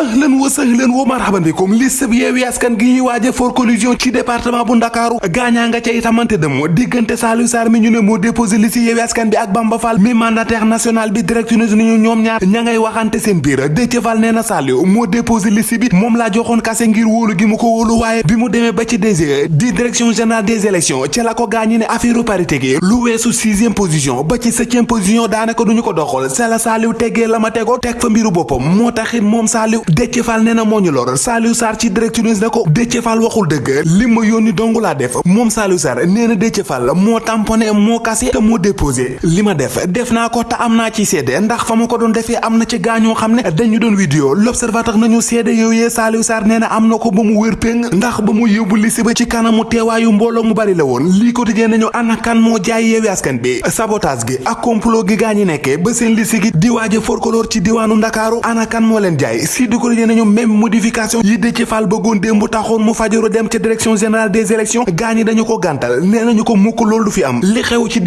ahlan wa sahlan wa marhaban bikum. Liste bi yeewi askan gi ñuy waaje for collusion ci département bu ndakaaru. Gaañaa nga ca itamante dem diggante Saliou Sarr mi ñu ne moo déposé liste yeewi askan bi ak Bamba Fall. Mi mandataire national bi direct news ñu ñoom ñaar ña ngay waxante seen biir. Déthié Fall Saliou moo déposé liste bi. Moom laa joxoon kase ngir wóolu gi mu ko wóolu waaye bi mu demee ba ci DG di direction générale des élections ci la ko gaañi ne affaire parité gi lu weesu sixième position ba ci septième position daanaka duñu ko doxal. C'est la Saliou teggee la ma tegoo teg fa mbiru boppam. Moo taxit moom Saliou Déthié Fall nee na moo ñu lor Saliou Sarr ci direct news ne ko Déthié waxul dëgg li ma yónni dong laa def moom Saliou Sarr nee na Déthié Fall moo tamponné moo kase te moo déposé li ma def def naa ko te am naa ci seede ndax fa ma ko doon defee am na ci gaañoo xam ne dañu doon vidéo l'observateur nañu seede yooyee Saliou Sarr nee na am na ko ba mu wér péng ndax ba mu yóbbu liste ba ci kanamu teewaayu mbooloo mu bari la woon lii quotidien nañu ana kan moo jaay yeewi askan bi sabotage gi ak complot gi gaañi nekkee ba seen liste gi di waaje forkoloor ci diwaanu ndakaaru ana kan moo leen jaay si du quotidien nañu même modification yi Déthié Fall bëggoon démb taxoon mu fajaru dem ca direction générale des élections gaañi dañu ko gàntal nee ko mukk du fi am li xew ci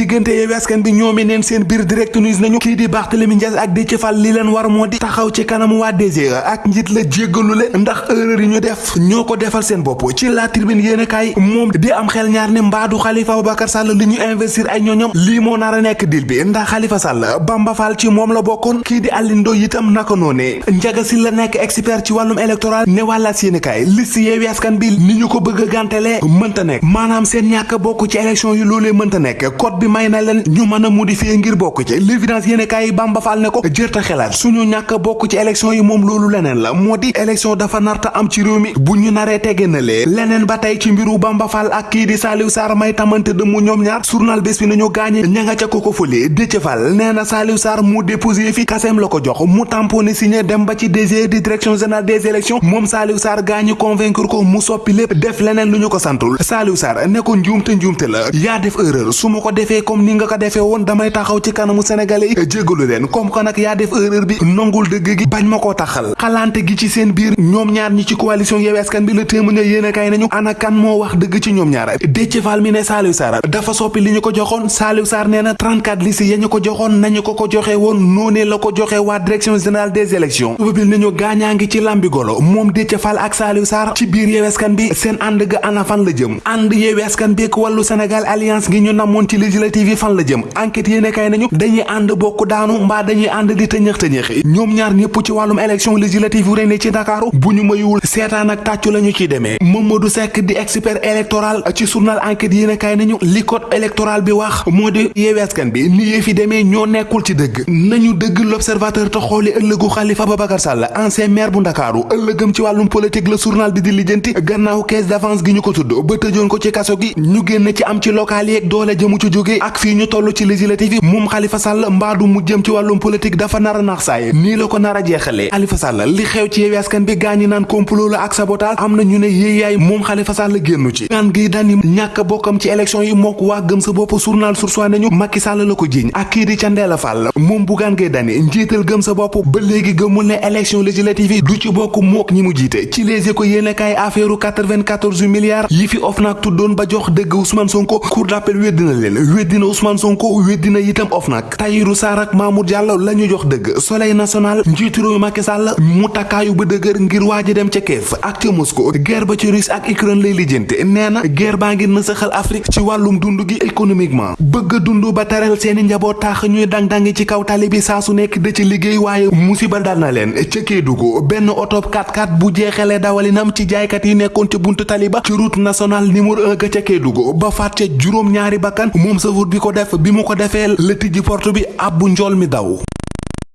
askan bi ñoomi neen seen biir direct news nañu kii di Barthélémy Dias ak Déthié Fall li leen war moo di taxaw ci kanamu waa DG ak njiit la jéggalu leen ndax erreur yi ñu def ñoo ko defal seen bopp ci la tribune yéen kaay moom di am xel ñaar ne mbaadu Khalifa Ababacar Sall li ñu investir ay ñoñom lii moo nar a nekk dil bi ndax Khalifa Sall Bamba Fall ci moom la di Alioune Ndoye itam naka noonee Ndiaga Sylla la expert ci wàllum électoral ne wàllaat yéen kaay liste Yewwi Askan bi ni ko bëgg a gàntelee mënta nekk maanaam seen ñàkk bokk ci élection yi loolee mënta nekk code bi may na leen ñu mën a modifier ngir bokk ci l'évidence yéen kaay Bamba Fall ne ko jërta xelaat suñu ñàkk bokk ci élection yi moom loolu leneen la moo di élection dafa narta am ci réew mi bu ñu naree tege na lee leneen ba tey ci mbiru Bamba Fall ak kii di Saliou Sarr may tamante de mu ñoom ñaar journal bés bi nañu gaañe ña nga ca ko ko fële Déthié Fall nee na Saliou Sarr mu déposé fi kaseem la ko jox mu tamponné signé dem ba ci DG di direction générale des élections moom Saliou Sarr gaañu convaincre ko mu soppi lépp def leneen lu ñu ko santul. Saliou Sarr ne ko njuumte njuumte la yaa def erreur su ma ko defee comme ni nga ko defee woon damay taxaw ci kanamu sénégalais jéggalu leen comme que nag yaa def erreur bi nongul dëgg gi bañ ma koo taxal. Xalante gi ci seen biir ñoom ñaar ñi ci coalition Yewwi Askan bi la téeméer yéen a kay nañu ana kan moo wax dëgg ci ñoom ñaar? Déthié Fall mi Saliou Sarr dafa soppi li ñu ko joxoon. Saliou Sarr nee na 34 liste ya ñu ko joxoon nañu ko ko joxe woon noonee la ko joxe waa direction générale des élections. Ubbil nañu gaañaa ngi ci lambi golo moom Déthié Fall ak Saliou Sarr ci biir Yewwi Askan bi seen ànd ga ana fan la jëm ànd Yewwi Askan bi ak wàllu Sénégal alliance gi ñu namoon ci législative yi fan la jëm enquête yéen a kay nañu dañuy ànd bokk daanu mbaa dañuy ànd di tëñëx tëñëxi ñoom ñaar ñëpp ci wàllum élection législative yu rene ci Ndakaaru bu ñu mayuwul seetaan ak tàccu lañu ciy demee Mamadou Seck di expert électoral ci journal enquête yéen a kaay nañu li code électoral bi wax moo di Yewwi Askan bi ni yee fi demee ñoo nekkul ci dëgg nañu dëgg l'observateur te xooli ëllëgu Khalifa Babacar Sall ancien maire bu Ndakaaru ëllëgëm ci wàllum politique la journal bi di lijjanti gannaaw caisse d'avance gi ñu ko tudd ba tëjoon ko ci kaso gi ñu génn ci am ci local ak doole jëmu ci jóge ak fii ñu toll ci législative yi Khalifa Sall mbaadu mu jëm ci wàllum politique dafa nar a nax saay nii la ko nar a jeexalee. Khalifa Sall li xew ci Yewwi Askan bi gaañi naan complot la ak sabotage am ñu ne Khalifa Sall ci. Gi dani ñàkk bokkam ci élection yi mook waa gëm sa bopp journal A nañu Macky Sall la ko jiiñ ak di Fall Dany njiital gëm sa bopp ba léegi gëmul ne élection législative yi du ci bokk mook ñi mu jiite. Ci Les Échos yéene kaay affaire 94 milliards yi fi OFNAC tuddoon ba jox dëgg Ousmane Sonko. Cour d'appel weddina leen. Weddina Ousmane Sonko weddina itam OFNAC. Tahirou Sarr ak Mamour Diallo la ñu jox dëgg. Soleil national njiitu réew Macky Sall mu takkaayu ba dëgër ngir waaji dem ca Kiev. Ak ca Moscou guerre ba ci Russie ak Ukraine lay lijjante. Nee na guerre baa ngi nësaxal Afrique ci wàllum dund gi économiquement. Bëgg dund ba taral seeni njaboot tax ñuy dang-dangi ci kaw tali bi su nekk da ci liggéey waaye musiba dal na leen. Ca Kédougou benn oto 4x4 bu jeexalee dawalinam ci jaaykat yi nekkoon ci buntu tali ba ci route nationale numéro 1 ga ca Kédougou ba ñaari bakkan moom safur bi ko def bi mu ko defee la tijji porte bi mi daw